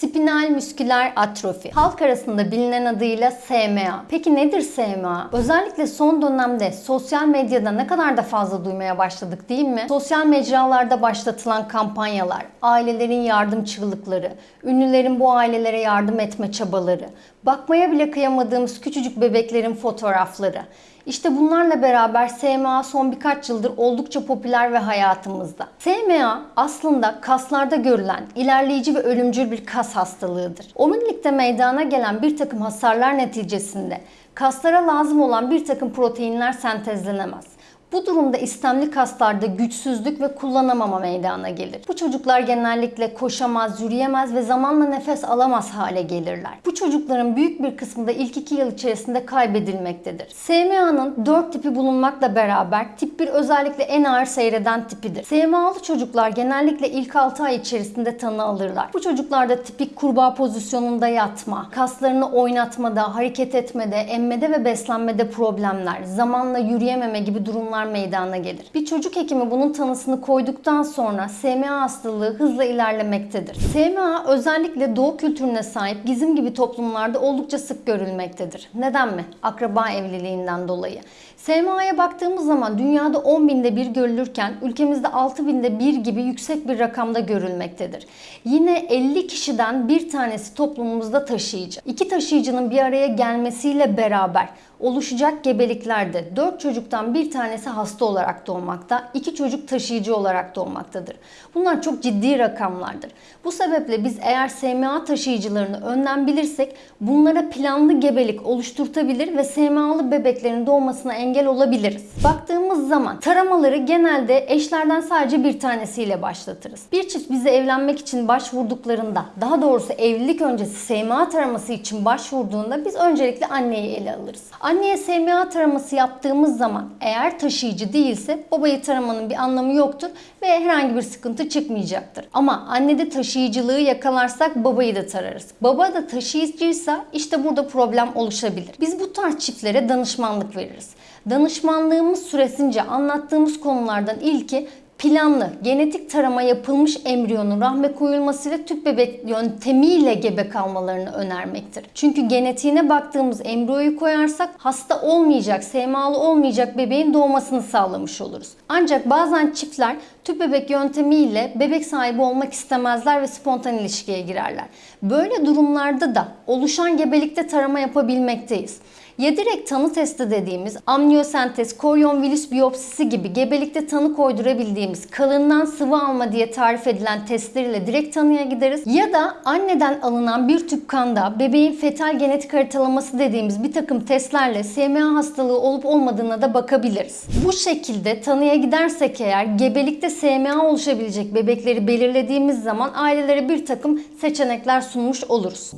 Spinal musküler atrofi. Halk arasında bilinen adıyla SMA. Peki nedir SMA? Özellikle son dönemde sosyal medyada ne kadar da fazla duymaya başladık değil mi? Sosyal mecralarda başlatılan kampanyalar, ailelerin yardım çığlıkları, ünlülerin bu ailelere yardım etme çabaları, bakmaya bile kıyamadığımız küçücük bebeklerin fotoğrafları. İşte bunlarla beraber SMA son birkaç yıldır oldukça popüler ve hayatımızda. SMA aslında kaslarda görülen ilerleyici ve ölümcül bir kas hastalığıdır. Omurilikte meydana gelen bir takım hasarlar neticesinde kaslara lazım olan bir takım proteinler sentezlenemez. Bu durumda istemli kaslarda güçsüzlük ve kullanamama meydana gelir. Bu çocuklar genellikle koşamaz, yürüyemez ve zamanla nefes alamaz hale gelirler. Bu çocukların büyük bir kısmı da ilk iki yıl içerisinde kaybedilmektedir. SMA'nın 4 tipi bulunmakla beraber tip 1 özellikle en ağır seyreden tipidir. SMA'lı çocuklar genellikle ilk 6 ay içerisinde tanı alırlar. Bu çocuklarda tipik kurbağa pozisyonunda yatma, kaslarını oynatmada, hareket etmede, emmede ve beslenmede problemler, zamanla yürüyememe gibi durumlar meydana gelir. Bir çocuk hekimi bunun tanısını koyduktan sonra SMA hastalığı hızla ilerlemektedir. SMA özellikle doğu kültürüne sahip gizim gibi toplumlarda oldukça sık görülmektedir. Neden mi? Akraba evliliğinden dolayı. SMA'ya baktığımız zaman dünyada 10 binde bir görülürken ülkemizde 6 binde bir gibi yüksek bir rakamda görülmektedir. Yine 50 kişiden bir tanesi toplumumuzda taşıyıcı. İki taşıyıcının bir araya gelmesiyle beraber oluşacak gebeliklerde 4 çocuktan bir tanesi hasta olarak doğmakta, 2 çocuk taşıyıcı olarak doğmaktadır. Bunlar çok ciddi rakamlardır. Bu sebeple biz eğer SMA taşıyıcılarını önden bilirsek bunlara planlı gebelik oluşturtabilir ve SMA'lı bebeklerin doğmasına engel olabiliriz. Baktığımız zaman taramaları genelde eşlerden sadece bir tanesiyle başlatırız. Bir çift bize evlenmek için başvurduklarında, daha doğrusu evlilik öncesi SMA taraması için başvurduğunda biz öncelikle anneyi ele alırız. Anneye SMA taraması yaptığımız zaman eğer taşıyıcı değilse babayı taramanın bir anlamı yoktur ve herhangi bir sıkıntı çıkmayacaktır. Ama annede taşıyıcılığı yakalarsak babayı da tararız. Baba da taşıyıcıysa işte burada problem oluşabilir. Biz bu tarz çiftlere danışmanlık veririz. Danışmanlığımız süresince anlattığımız konulardan ilki planlı genetik tarama yapılmış embriyonun rahme koyulmasıyla tüp bebek yöntemiyle gebe kalmalarını önermektir. Çünkü genetiğine baktığımız embriyoyu koyarsak hasta olmayacak, SMA'lı olmayacak bebeğin doğmasını sağlamış oluruz. Ancak bazen çiftler tüp bebek yöntemiyle bebek sahibi olmak istemezler ve spontan ilişkiye girerler. Böyle durumlarda da oluşan gebelikte tarama yapabilmekteyiz. Ya direkt tanı testi dediğimiz amniyosentez, koryon virüs biyopsisi gibi gebelikte tanı koydurabildiğimiz kalından sıvı alma diye tarif edilen testleriyle direkt tanıya gideriz. Ya da anneden alınan bir tüp kanda bebeğin fetal genetik haritalaması dediğimiz bir takım testlerle SMA hastalığı olup olmadığına da bakabiliriz. Bu şekilde tanıya gidersek eğer gebelikte SMA oluşabilecek bebekleri belirlediğimiz zaman ailelere bir takım seçenekler sunmuş oluruz.